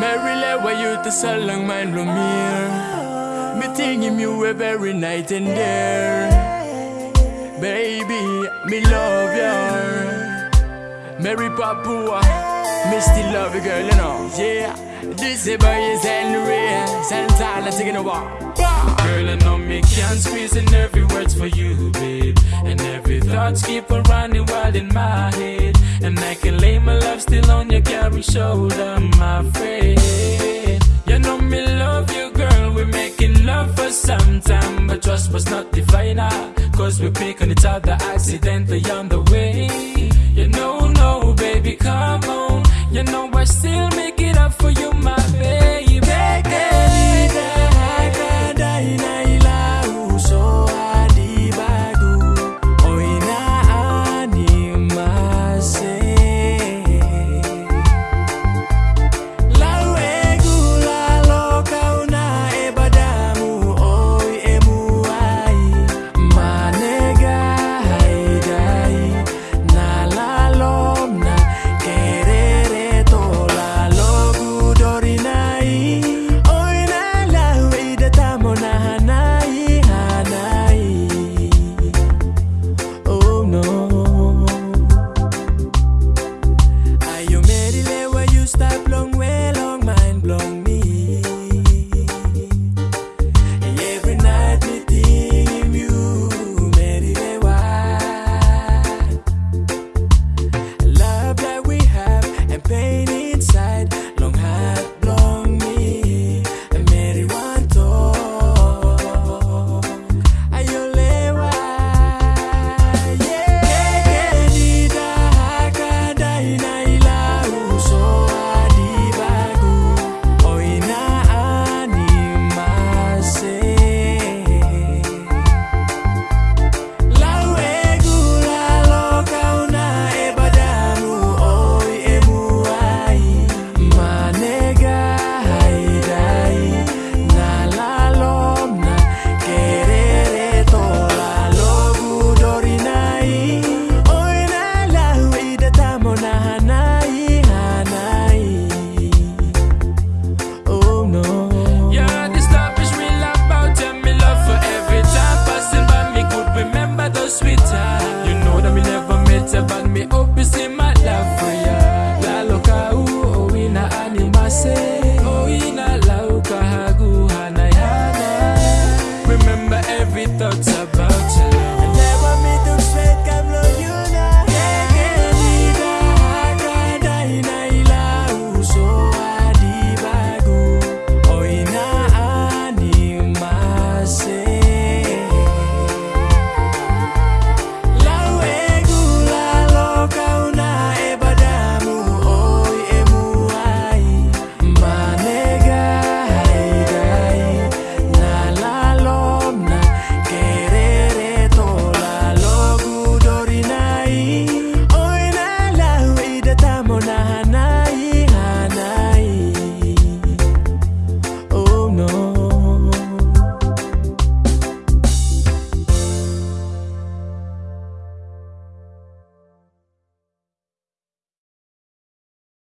Merrily where you to so long mind from here. Me thinking you every night and there. Baby, me love you. Mary Papua, me still love you, girl, you know. Yeah, this is by is Henry, Santana taking a walk. Girl, I know me can't squeeze in every words for you, babe. And every thoughts keep on running wild in my head. On your carry shoulder, my friend. You know me love you, girl. We're making love for some time, but trust was not the final. Ah, Cause we're picking each other accidentally on the way. You know, no, baby, come on. You know I still me up, you see me.